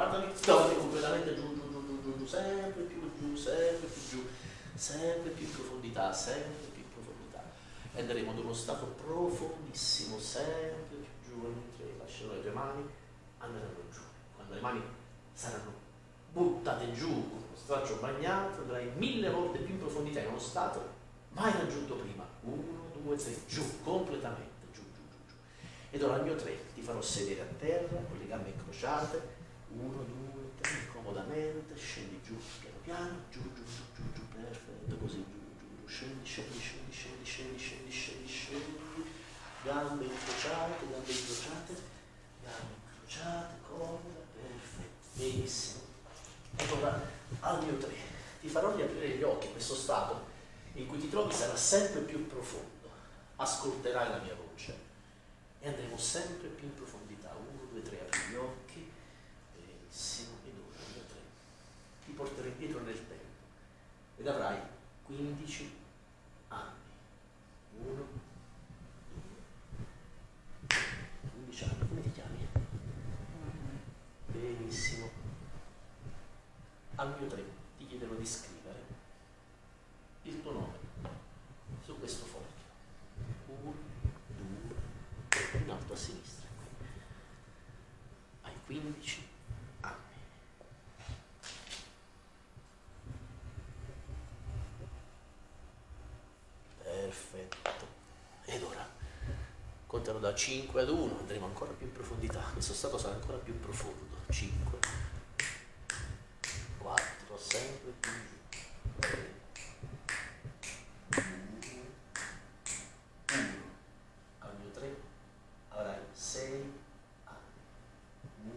guardami, scavati completamente giù, giù, giù, giù, giù, giù, sempre più giù, sempre più giù, sempre più in profondità, sempre più in profondità. E andremo ad uno stato profondissimo, sempre più giù, mentre lascerò le tue mani, andranno giù. Quando le mani saranno buttate giù con lo straccio bagnato, andrai mille volte più in profondità in uno stato mai raggiunto prima. Uno, due, tre, giù, completamente. Ed ora al mio tre ti farò sedere a terra con le gambe incrociate, uno, due, tre, comodamente, scendi giù, piano piano, giù, giù, giù, giù, giù, perfetto, così, giù, giù, giù, scendi, scendi, scendi, scendi, scendi, scendi, scendi, scendi, gambe incrociate, gambe incrociate, gambe incrociate, comoda, perfetto, benissimo. Ed ora al mio tre ti farò riaprire gli occhi, questo stato in cui ti trovi sarà sempre più profondo, ascolterai la mia voce e andremo sempre più in profondità. Uno, due, tre, apri gli occhi, benissimo, ed ora due, tre. Ti porterò indietro nel tempo ed avrai 15 anni. Uno, due, 15 anni. Come ti chiami? Benissimo. Al mio tre ti chiederò di scrivere il tuo nome su questo foglio. Uno, due, tre, in alto a sinistra. Hai 15 anni. Perfetto. Ed ora conterò da 5 ad 1, andremo ancora più in profondità. Questo stato sarà ancora più profondo. 5, 4, sempre più giù. 3, al mio 3 avrai 6 anni. 1,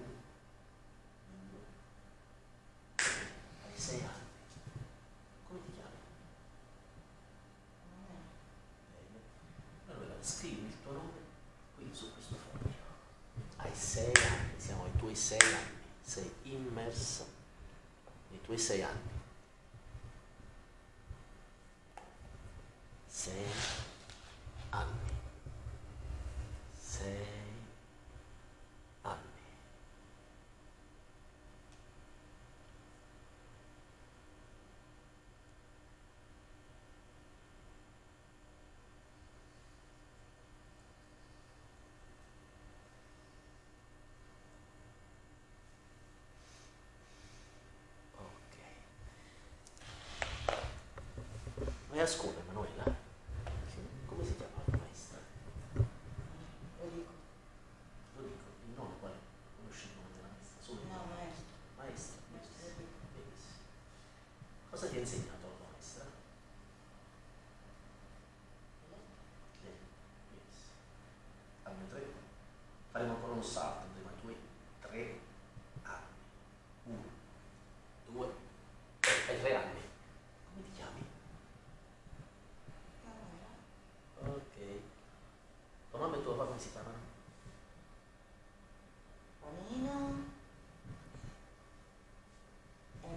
2, 3. Hai 6 anni. Come ti chiami? Bene. Allora scrivi il tuo nome qui su questo foglio. Hai 6 anni, siamo ai tuoi 6 anni. Sei immerso nei tuoi 6 anni. 6 anni. 6 anni. Ok. Vai a scuola, Emanuela? Come si chiama la maestra? Lo dico. Lo dico, il nome qual è? Conosci il nome della maestra? Solo No. Maestra. Maestra. Benissimo. Cosa ti ha insegnato la tua maestra? Lei. Benissimo. Al mio tre. Faremo ancora un salto, andremo ai tuoi tre anni. Uno, due, tre. Hai tre anni. Come ti chiami? Ok. Tua mamma e tuo papà come si chiamano? Panino e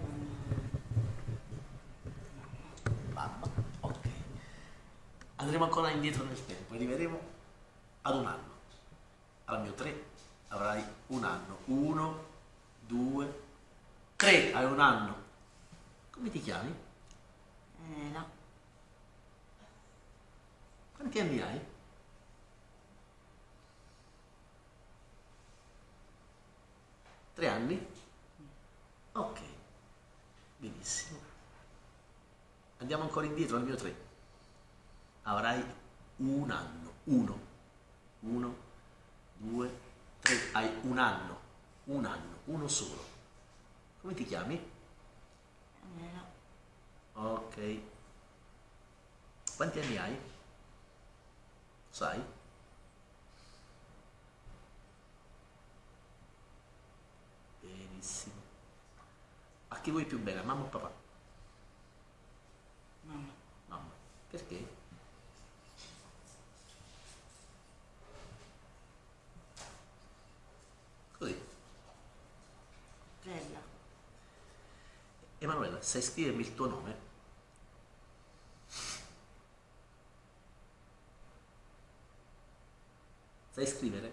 mamma. Mamma. Ok. Andremo ancora indietro nel tempo, arriveremo ad un anno. Al mio 3 avrai un anno. Uno, due, tre. Hai un anno. Come ti chiami? Eh, no. Quanti anni hai? Tre anni? Ok. Benissimo. Andiamo ancora indietro al mio 3. Avrai un anno. Uno. Uno, due, tre. Hai un anno. Un anno. Uno solo. Come ti chiami? No. Ok. Quanti anni hai? Sai? Benissimo. A chi vuoi più bene, a mamma o papà? Mamma. Mamma. Perché? Emanuela, sai scrivermi il tuo nome? Sai scrivere?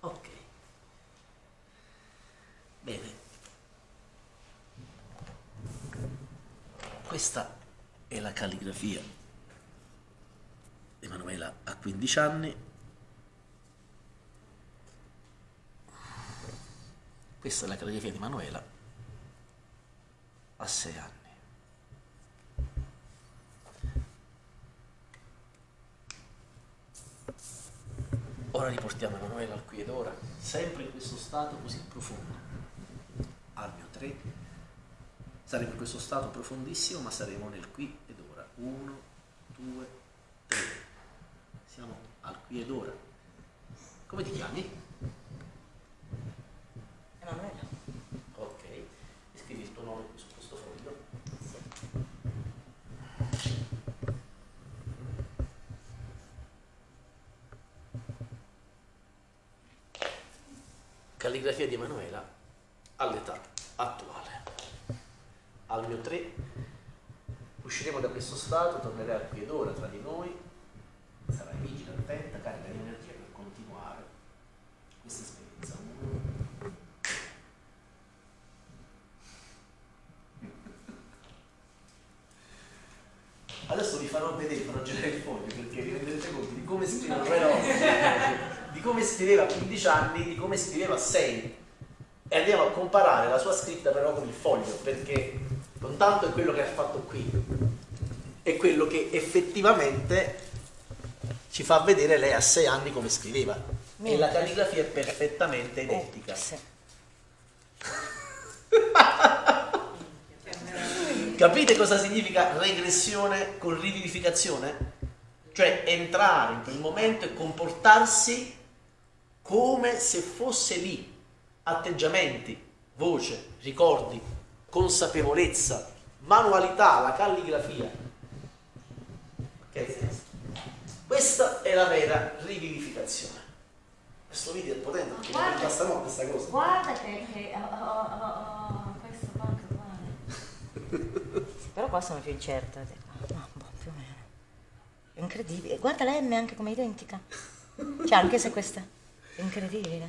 Ok. Bene. Questa è la calligrafia. Emanuela ha 15 anni, Questa è la calligrafia di Emanuela a 6 anni. Ora riportiamo Emanuela al qui ed ora, sempre in questo stato così profondo. Al mio 3. Saremo in questo stato profondissimo, ma saremo nel qui ed ora. 1, 2, 3. Siamo al qui ed ora. Come ti chiami? Emanuela. Ok. Scrivi il tuo nome su questo foglio. Calligrafia di Emanuela all'età attuale. Al mio 3 usciremo da questo stato, tornerai qui ed ora tra di noi, sarai vigile, attenta, carica di energia vi farò vedere, farò girare il foglio perché vi renderete conto di come scriveva di come scriveva a 15 anni, di come scriveva a 6 e andiamo a comparare la sua scritta però con il foglio perché non tanto è quello che ha fatto qui è quello che effettivamente ci fa vedere lei a 6 anni come scriveva. E la calligrafia è perfettamente identica Capite cosa significa regressione con rivivificazione? Cioè entrare in quel momento e comportarsi come se fosse lì. Atteggiamenti, voce, ricordi, consapevolezza, manualità, la calligrafia. Ok? Questa è la vera rivivificazione. Questo video è potente perché mi è venuta stanotte questa cosa. Guarda che, che ho, ho, ho questo qua anche uguale. Però qua sono più incerta. No, boh, più o meno. È incredibile. Guarda la M anche come identica. Cioè, anche se questa è incredibile.